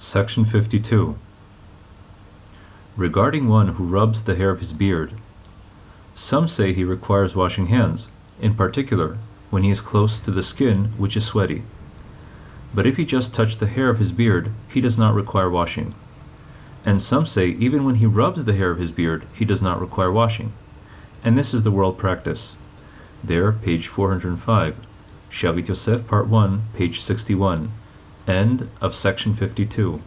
Section 52. Regarding one who rubs the hair of his beard, some say he requires washing hands, in particular when he is close to the skin which is sweaty. But if he just touch the hair of his beard, he does not require washing. And some say even when he rubs the hair of his beard, he does not require washing. And this is the world practice. There, page 405. Shavit Yosef, part 1, page 61. End of section 52.